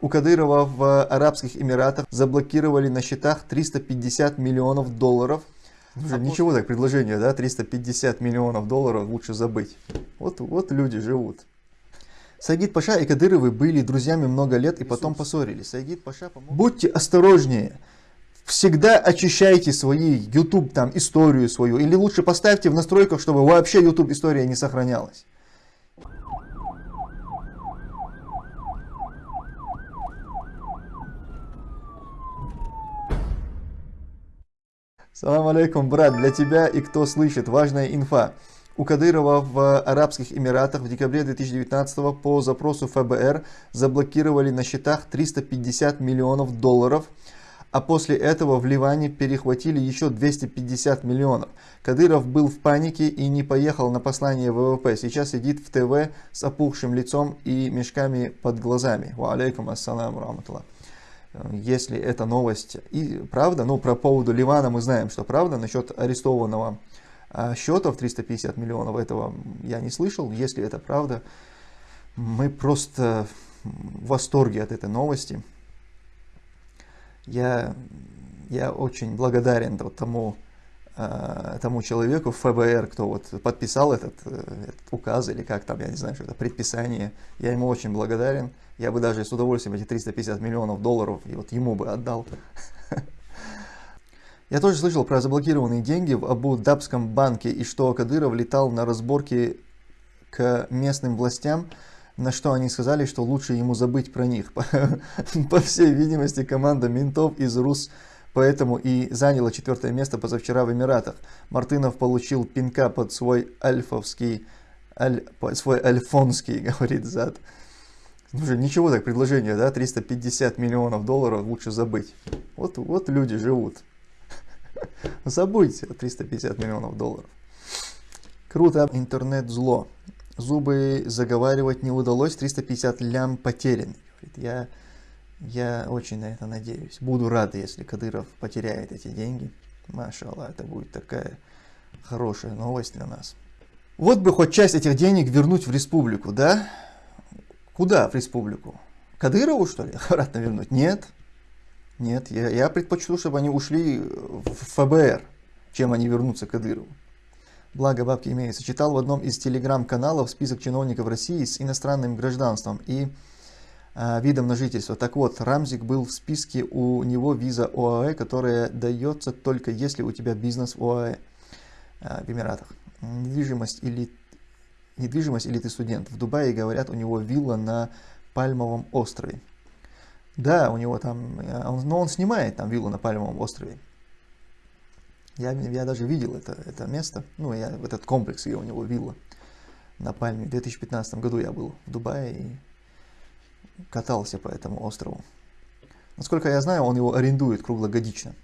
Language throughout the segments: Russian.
У Кадырова в Арабских Эмиратах заблокировали на счетах 350 миллионов долларов. Уже а ничего так, предложение, да, 350 миллионов долларов лучше забыть. Вот, вот люди живут. Сагид Паша и Кадыровы были друзьями много лет и потом поссорились. Сагид Паша помог... Будьте осторожнее. Всегда очищайте свои YouTube там историю свою. Или лучше поставьте в настройках, чтобы вообще YouTube история не сохранялась. Салам алейкум, брат, для тебя и кто слышит, важная инфа. У Кадырова в Арабских Эмиратах в декабре 2019 по запросу ФБР заблокировали на счетах 350 миллионов долларов, а после этого в Ливане перехватили еще 250 миллионов. Кадыров был в панике и не поехал на послание ВВП. Сейчас сидит в ТВ с опухшим лицом и мешками под глазами. Ва алейкум ассалам рахматуллах если эта новость и правда, ну про поводу Ливана мы знаем, что правда, насчет арестованного счета в 350 миллионов этого я не слышал, если это правда, мы просто в восторге от этой новости. Я, я очень благодарен тому, тому человеку в ФБР, кто вот подписал этот, э, этот указ или как там, я не знаю, что это предписание. Я ему очень благодарен. Я бы даже с удовольствием эти 350 миллионов долларов и вот ему бы отдал. Я тоже слышал про заблокированные деньги в Абу-Дабском банке и что Кадыров летал на разборки к местным властям, на что они сказали, что лучше ему забыть про них. По, всей видимости, команда ментов из РУС поэтому и заняла четвертое место позавчера в Эмиратах. Мартынов получил пинка под свой альфовский, аль, свой альфонский, говорит зад. Уже ничего так предложение, да, 350 миллионов долларов лучше забыть. Вот, вот люди живут. Забудьте 350 миллионов долларов. Круто, интернет зло. Зубы заговаривать не удалось, 350 лям потерян. Я, я очень на это надеюсь. Буду рад, если Кадыров потеряет эти деньги. Машалла, это будет такая хорошая новость для нас. Вот бы хоть часть этих денег вернуть в республику, да? Куда в республику? Кадырову, что ли, обратно вернуть? Нет. Нет, я, я предпочту, чтобы они ушли в ФБР, чем они вернутся к Кадырову. Благо бабки имеются. Читал в одном из телеграм-каналов список чиновников России с иностранным гражданством и видом на жительство. Так вот, Рамзик был в списке, у него виза ОАЭ, которая дается только если у тебя бизнес в ОАЭ э, в Эмиратах. Недвижимость или недвижимость или ты студент. В Дубае, говорят, у него вилла на Пальмовом острове. Да, у него там, э, он, но он снимает там виллу на Пальмовом острове. Я, я даже видел это, это место, ну, я, этот комплекс, где у него вилла на Пальме. В 2015 году я был в Дубае и катался по этому острову. Насколько я знаю, он его арендует круглогодично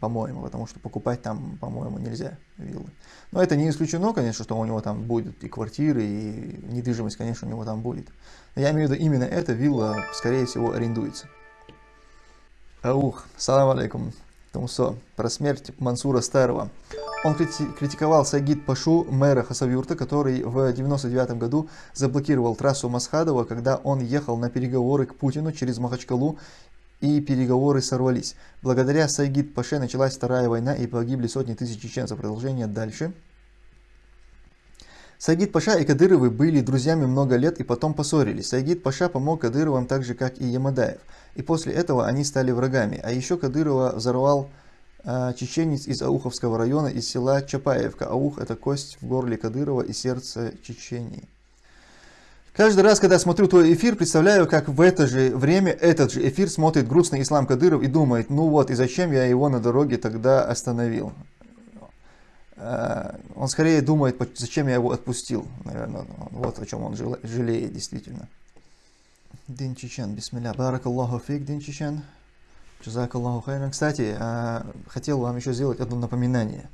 по-моему, потому что покупать там, по-моему, нельзя виллы. Но это не исключено, конечно, что у него там будет и квартиры, и недвижимость, конечно, у него там будет. Но я имею в виду, именно эта вилла, скорее всего, арендуется. Аух, салам алейкум. Тумсо. Про смерть Мансура Старого. Он критиковал Сагид Пашу, мэра Хасавюрта, который в 99 году заблокировал трассу Масхадова, когда он ехал на переговоры к Путину через Махачкалу и переговоры сорвались. Благодаря Сайгид Паше началась Вторая война и погибли сотни тысяч чеченцев. Продолжение дальше. Сайгид Паша и Кадыровы были друзьями много лет и потом поссорились. Сайгид Паша помог Кадыровым так же, как и Ямадаев. И после этого они стали врагами. А еще Кадырова взорвал э, чеченец из Ауховского района, из села Чапаевка. Аух это кость в горле Кадырова и сердце Чечении. Каждый раз, когда смотрю твой эфир, представляю, как в это же время этот же эфир смотрит грустный Ислам Кадыров и думает, ну вот, и зачем я его на дороге тогда остановил. Э, он скорее думает, зачем я его отпустил, наверное, вот о чем он жалеет действительно. Дин Чечен, бисмилля, баракаллаху фик, Дин Чечен, джазакаллаху хайран. Кстати, э, хотел вам еще сделать одно напоминание.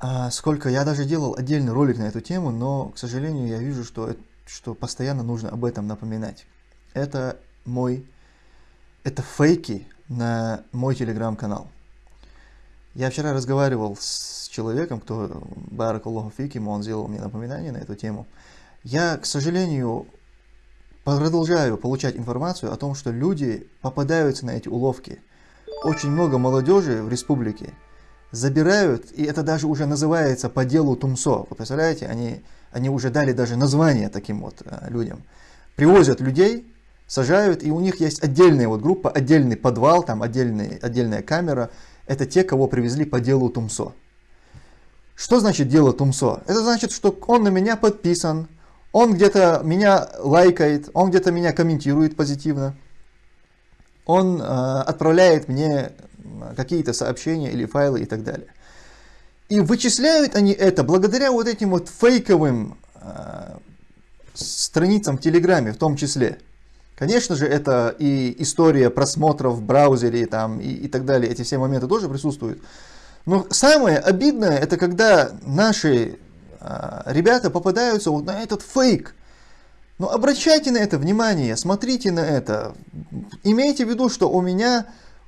Э, сколько, я даже делал отдельный ролик на эту тему, но, к сожалению, я вижу, что что постоянно нужно об этом напоминать. Это мой, это фейки на мой телеграм-канал. Я вчера разговаривал с человеком, кто, Барак Аллаху Фиким, он сделал мне напоминание на эту тему. Я, к сожалению, продолжаю получать информацию о том, что люди попадаются на эти уловки. Очень много молодежи в республике забирают, и это даже уже называется по делу Тумсо. Вы представляете, они, они уже дали даже название таким вот э, людям. Привозят людей, сажают, и у них есть отдельная вот группа, отдельный подвал, там отдельный, отдельная камера. Это те, кого привезли по делу Тумсо. Что значит дело Тумсо? Это значит, что он на меня подписан, он где-то меня лайкает, он где-то меня комментирует позитивно, он э, отправляет мне какие-то сообщения или файлы и так далее. И вычисляют они это благодаря вот этим вот фейковым э, страницам в Телеграме в том числе. Конечно же, это и история просмотров в браузере там, и, и так далее, эти все моменты тоже присутствуют. Но самое обидное, это когда наши э, ребята попадаются вот на этот фейк. Но обращайте на это внимание, смотрите на это. Имейте в виду, что у меня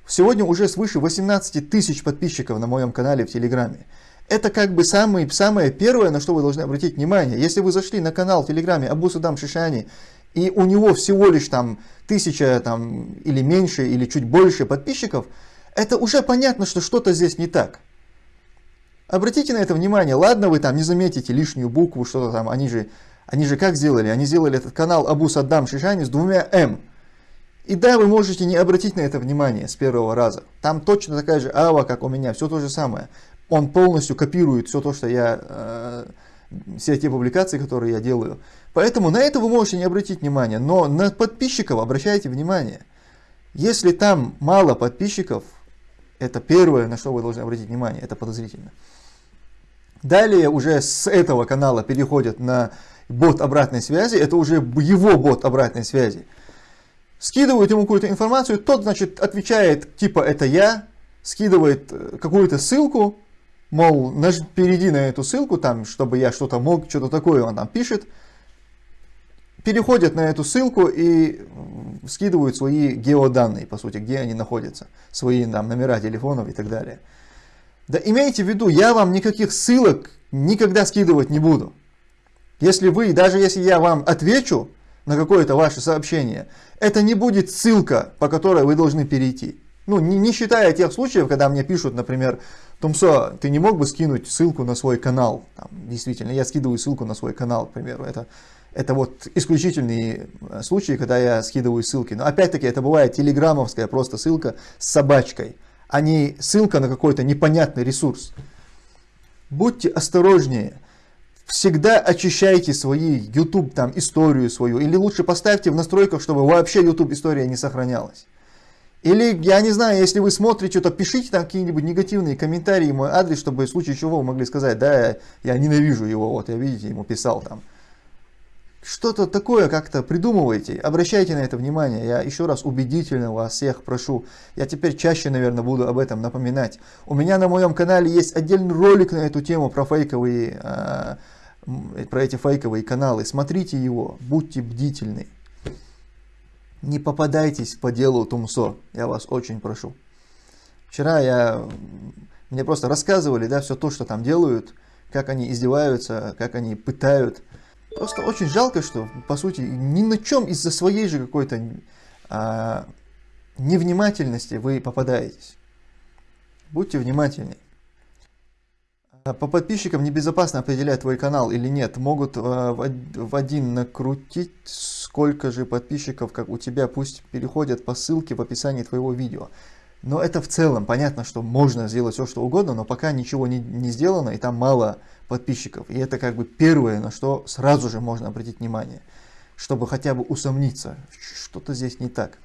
Сегодня уже свыше 18 тысяч подписчиков на моем канале в Телеграме. Это как бы самый, самое первое, на что вы должны обратить внимание. Если вы зашли на канал в Телеграме Абу Садам Шишани, и у него всего лишь там тысяча там, или меньше, или чуть больше подписчиков, это уже понятно, что что-то здесь не так. Обратите на это внимание. Ладно, вы там не заметите лишнюю букву, что-то там. Они же, они же как сделали? Они сделали этот канал Абу Саддам Шишани с двумя М. И да, вы можете не обратить на это внимание с первого раза. Там точно такая же ава, как у меня, все то же самое. Он полностью копирует все то, что я, э, все те публикации, которые я делаю. Поэтому на это вы можете не обратить внимание, но на подписчиков обращайте внимание. Если там мало подписчиков, это первое, на что вы должны обратить внимание, это подозрительно. Далее уже с этого канала переходят на бот обратной связи, это уже его бот обратной связи скидывают ему какую-то информацию, тот, значит, отвечает, типа, это я, скидывает э, какую-то ссылку, мол, перейди на эту ссылку, там, чтобы я что-то мог, что-то такое он там пишет, переходят на эту ссылку и скидывают свои геоданные, по сути, где они находятся, свои там, номера телефонов и так далее. Да имейте в виду, я вам никаких ссылок никогда скидывать не буду. Если вы, даже если я вам отвечу, на какое-то ваше сообщение, это не будет ссылка, по которой вы должны перейти. Ну, не, не считая тех случаев, когда мне пишут, например, Тумсо, ты не мог бы скинуть ссылку на свой канал? Там, действительно, я скидываю ссылку на свой канал, к примеру. Это, это вот исключительные э, случаи, когда я скидываю ссылки. Но опять-таки это бывает телеграммовская просто ссылка с собачкой, а не ссылка на какой-то непонятный ресурс. Будьте осторожнее всегда очищайте свои YouTube там историю свою, или лучше поставьте в настройках, чтобы вообще YouTube история не сохранялась. Или, я не знаю, если вы смотрите что-то, пишите там какие-нибудь негативные комментарии, мой адрес, чтобы в случае чего вы могли сказать, да, я, ненавижу его, вот, я, видите, ему писал там. Что-то такое как-то придумывайте, обращайте на это внимание. Я еще раз убедительно вас всех прошу. Я теперь чаще, наверное, буду об этом напоминать. У меня на моем канале есть отдельный ролик на эту тему про фейковые э, про эти фейковые каналы, смотрите его, будьте бдительны. Не попадайтесь по делу Тумсо, я вас очень прошу. Вчера я, мне просто рассказывали, да, все то, что там делают, как они издеваются, как они пытают. Просто очень жалко, что, по сути, ни на чем из-за своей же какой-то а, невнимательности вы попадаетесь. Будьте внимательнее. А по подписчикам небезопасно определять твой канал или нет. Могут э, в один накрутить, сколько же подписчиков, как у тебя, пусть переходят по ссылке в описании твоего видео. Но это в целом, понятно, что можно сделать все, что угодно, но пока ничего не, не сделано, и там мало подписчиков. И это как бы первое, на что сразу же можно обратить внимание, чтобы хотя бы усомниться, что-то здесь не так.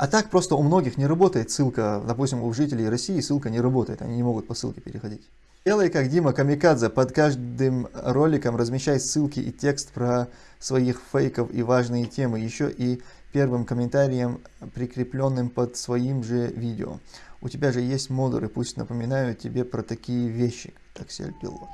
А так просто у многих не работает ссылка, допустим, у жителей России ссылка не работает, они не могут по ссылке переходить. Делай как Дима Камикадзе, под каждым роликом размещай ссылки и текст про своих фейков и важные темы, еще и первым комментарием, прикрепленным под своим же видео. У тебя же есть модеры, пусть напоминают тебе про такие вещи, таксель пилот.